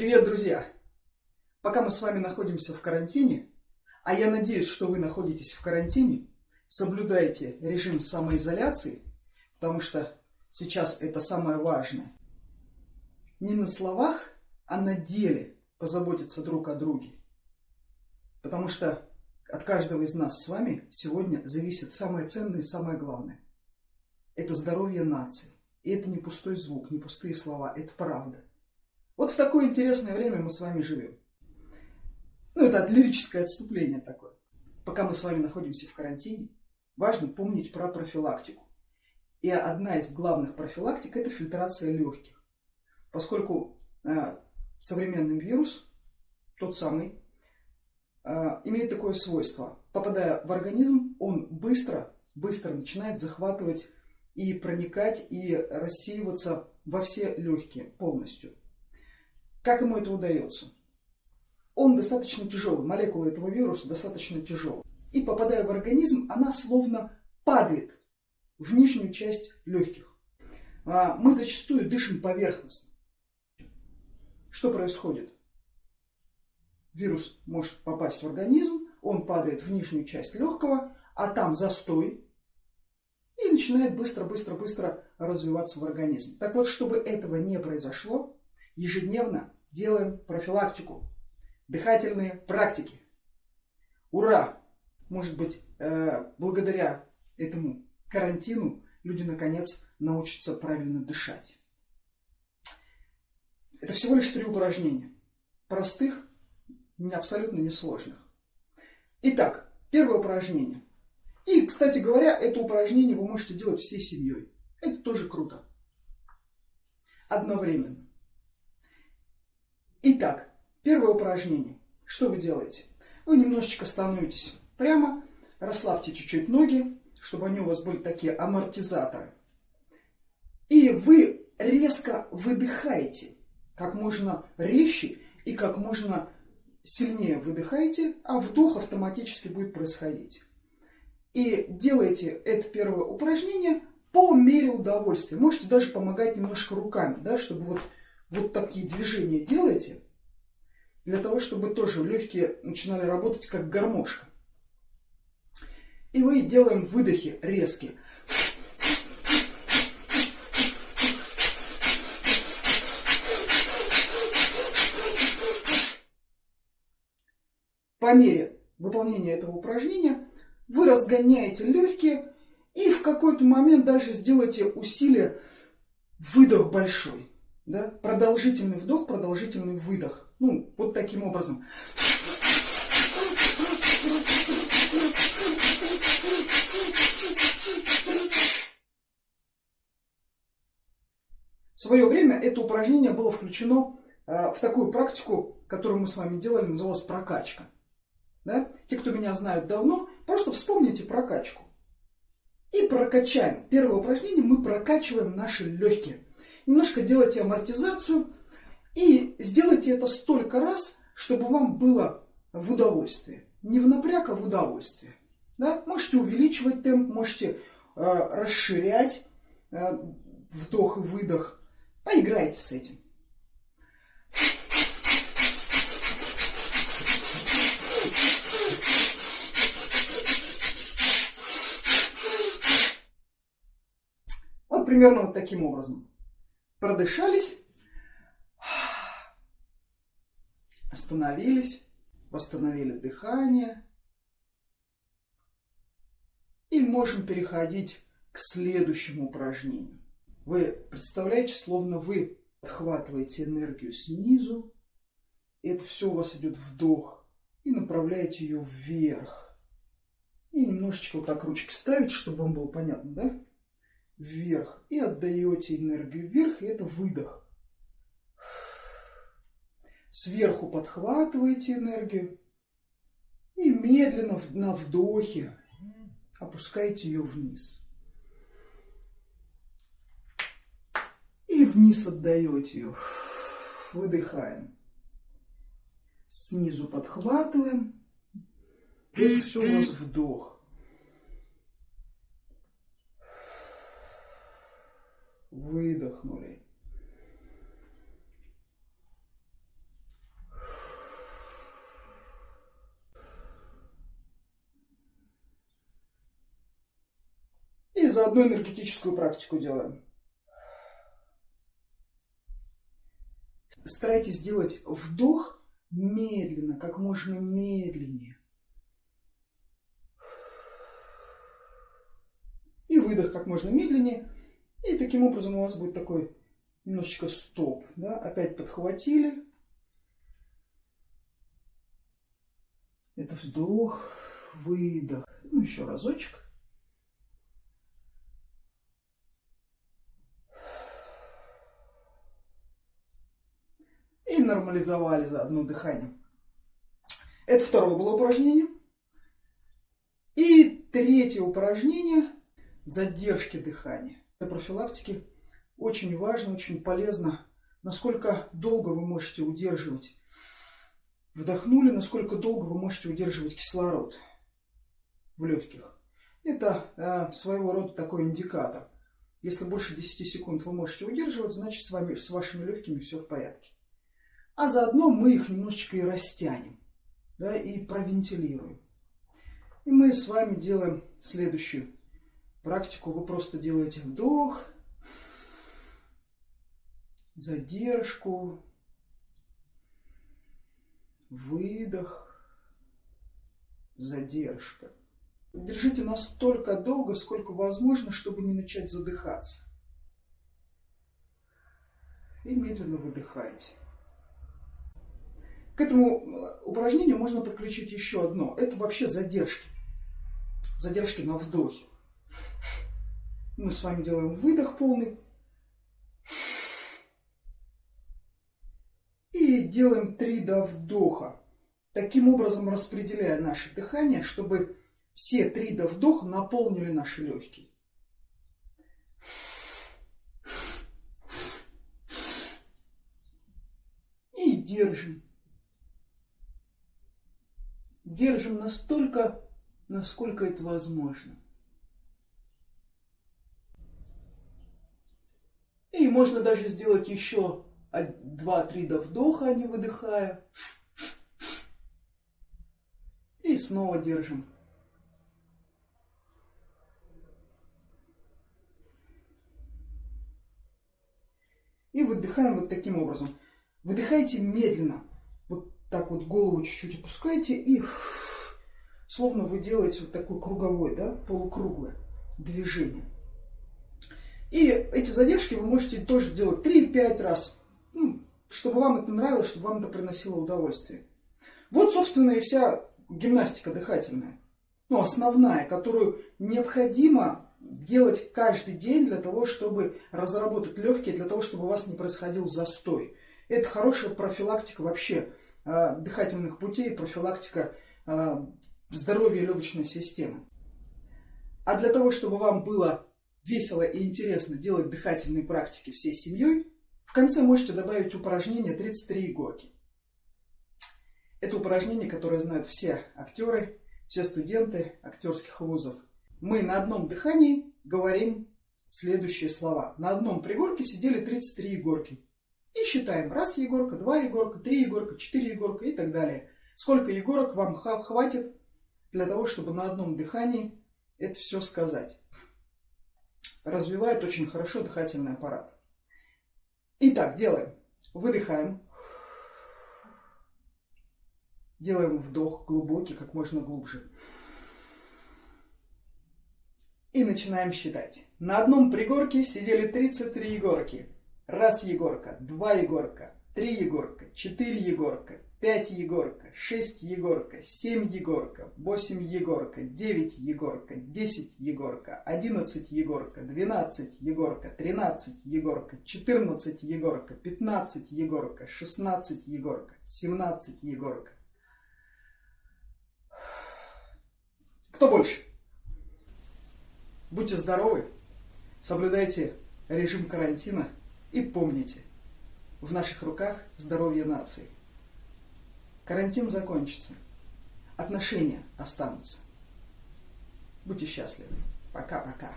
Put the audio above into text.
Привет, друзья! Пока мы с вами находимся в карантине, а я надеюсь, что вы находитесь в карантине, соблюдайте режим самоизоляции, потому что сейчас это самое важное. Не на словах, а на деле позаботиться друг о друге. Потому что от каждого из нас с вами сегодня зависит самое ценное и самое главное. Это здоровье нации. И это не пустой звук, не пустые слова, это правда. Вот в такое интересное время мы с вами живем. Ну, это лирическое отступление такое. Пока мы с вами находимся в карантине, важно помнить про профилактику. И одна из главных профилактик – это фильтрация легких. Поскольку э, современный вирус, тот самый, э, имеет такое свойство. Попадая в организм, он быстро, быстро начинает захватывать и проникать, и рассеиваться во все легкие полностью. Как ему это удается? Он достаточно тяжелый, молекула этого вируса достаточно тяжелая. И попадая в организм, она словно падает в нижнюю часть легких. А, мы зачастую дышим поверхностно. Что происходит? Вирус может попасть в организм, он падает в нижнюю часть легкого, а там застой, и начинает быстро-быстро-быстро развиваться в организме. Так вот, чтобы этого не произошло, ежедневно делаем профилактику, дыхательные практики. Ура! Может быть, э, благодаря этому карантину люди наконец научатся правильно дышать. Это всего лишь три упражнения. Простых, абсолютно несложных. Итак, первое упражнение. И, кстати говоря, это упражнение вы можете делать всей семьей. Это тоже круто. Одновременно. Итак, первое упражнение. Что вы делаете? Вы немножечко становитесь прямо, расслабьте чуть-чуть ноги, чтобы они у вас были такие амортизаторы. И вы резко выдыхаете, как можно резче и как можно сильнее выдыхаете, а вдох автоматически будет происходить. И делайте это первое упражнение по мере удовольствия. Можете даже помогать немножко руками, да, чтобы вот, вот такие движения делаете, для того, чтобы тоже легкие начинали работать как гармошка. И мы делаем выдохи резкие. По мере выполнения этого упражнения вы разгоняете легкие и в какой-то момент даже сделаете усилие выдох большой. Да? Продолжительный вдох, продолжительный выдох. Ну, вот таким образом. В свое время это упражнение было включено э, в такую практику, которую мы с вами делали, называлась прокачка. Да? Те, кто меня знают давно, просто вспомните прокачку. И прокачаем. Первое упражнение мы прокачиваем наши легкие. Немножко делайте амортизацию и сделайте это столько раз, чтобы вам было в удовольствие. Не в напряг, а в удовольствие. Да? Можете увеличивать темп, можете э, расширять э, вдох и выдох. Поиграйте с этим. примерно вот таким образом. Продышались, остановились, восстановили дыхание. И можем переходить к следующему упражнению. Вы представляете, словно вы отхватываете энергию снизу, и это все у вас идет вдох, и направляете ее вверх. И немножечко вот так ручки ставите, чтобы вам было понятно, да? Вверх и отдаете энергию вверх, и это выдох. Сверху подхватываете энергию и медленно на вдохе опускаете ее вниз. И вниз отдаете ее. Выдыхаем. Снизу подхватываем. Это все у нас вдох. Выдохнули. И заодно энергетическую практику делаем. Старайтесь делать вдох медленно, как можно медленнее. И выдох как можно медленнее. И таким образом у вас будет такой немножечко стоп. Да? Опять подхватили. Это вдох, выдох. Ну, еще разочек. И нормализовали за одно дыхание. Это второе было упражнение. И третье упражнение – задержки дыхания. Профилактики очень важно, очень полезно, насколько долго вы можете удерживать. Вдохнули, насколько долго вы можете удерживать кислород в легких. Это э, своего рода такой индикатор. Если больше 10 секунд вы можете удерживать, значит с, вами, с вашими легкими все в порядке. А заодно мы их немножечко и растянем, да, и провентилируем. И мы с вами делаем следующую практику. Вы просто делаете вдох, задержку, выдох, задержка. Держите настолько долго, сколько возможно, чтобы не начать задыхаться. И медленно выдыхайте. К этому э, упражнению можно подключить еще одно. Это вообще задержки. Задержки на вдохе. Мы с вами делаем выдох полный. И делаем три до вдоха. Таким образом распределяя наше дыхание, чтобы все три до вдоха наполнили наши легкие. И держим. Держим настолько, насколько это возможно. И можно даже сделать еще 2-3 до вдоха, не выдыхая. И снова держим. И выдыхаем вот таким образом. Выдыхайте медленно. Вот так вот голову чуть-чуть опускайте и словно вы делаете вот такое круговое, да, полукруглое движение. И эти задержки вы можете тоже делать 3-5 раз, ну, чтобы вам это нравилось, чтобы вам это приносило удовольствие. Вот, собственно, и вся гимнастика дыхательная. Ну, основная, которую необходимо делать каждый день для того, чтобы разработать легкие, для того, чтобы у вас не происходил застой. Это хорошая профилактика вообще э, дыхательных путей, профилактика э, здоровья легочной системы. А для того, чтобы вам было весело и интересно делать дыхательные практики всей семьей, в конце можете добавить упражнение 33 горки. Это упражнение, которое знают все актеры, все студенты актерских вузов. Мы на одном дыхании говорим следующие слова. На одном пригорке сидели 33 егорки. И считаем. Раз егорка, два егорка, три егорка, четыре егорка и так далее. Сколько егорок вам хватит для того, чтобы на одном дыхании это все сказать развивает очень хорошо дыхательный аппарат. Итак, делаем. Выдыхаем. Делаем вдох глубокий, как можно глубже. И начинаем считать. На одном пригорке сидели 33 егорки. Раз егорка, два егорка, три егорка, четыре егорка, 5 Егорка, 6 Егорка, 7 Егорка, 8 Егорка, 9 Егорка, 10 Егорка, 11 Егорка, 12 Егорка, 13 Егорка, 14 Егорка, 15 Егорка, 16 Егорка, 17 Егорка. Кто больше? Будьте здоровы, соблюдайте режим карантина и помните, в наших руках здоровье нации. Карантин закончится. Отношения останутся. Будьте счастливы. Пока-пока.